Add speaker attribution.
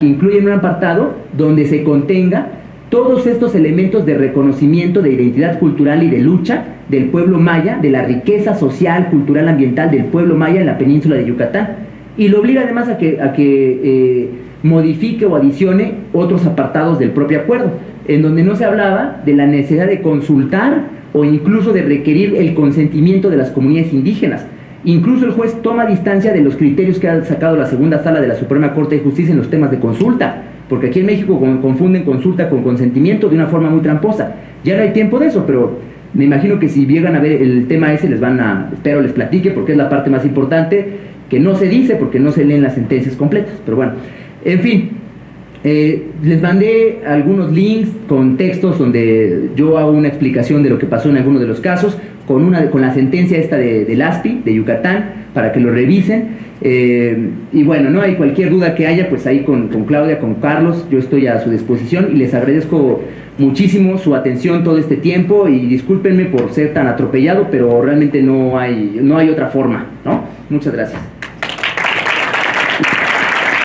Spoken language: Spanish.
Speaker 1: incluyen un apartado donde se contenga todos estos elementos de reconocimiento de identidad cultural y de lucha del pueblo maya, de la riqueza social, cultural, ambiental del pueblo maya en la península de Yucatán. Y lo obliga además a que, a que eh, modifique o adicione otros apartados del propio acuerdo, en donde no se hablaba de la necesidad de consultar o incluso de requerir el consentimiento de las comunidades indígenas. Incluso el juez toma distancia de los criterios que ha sacado la segunda sala de la Suprema Corte de Justicia en los temas de consulta, porque aquí en México confunden consulta con consentimiento de una forma muy tramposa. Ya no hay tiempo de eso, pero me imagino que si llegan a ver el tema ese les van a, espero les platique porque es la parte más importante, que no se dice porque no se leen las sentencias completas, pero bueno, en fin, eh, les mandé algunos links con textos donde yo hago una explicación de lo que pasó en algunos de los casos, con, una, con la sentencia esta de, del ASPI, de Yucatán, para que lo revisen. Eh, y bueno, no hay cualquier duda que haya, pues ahí con, con, Claudia, con Carlos, yo estoy a su disposición y les agradezco muchísimo su atención todo este tiempo y discúlpenme por ser tan atropellado, pero realmente no hay, no hay otra forma, ¿no? Muchas gracias.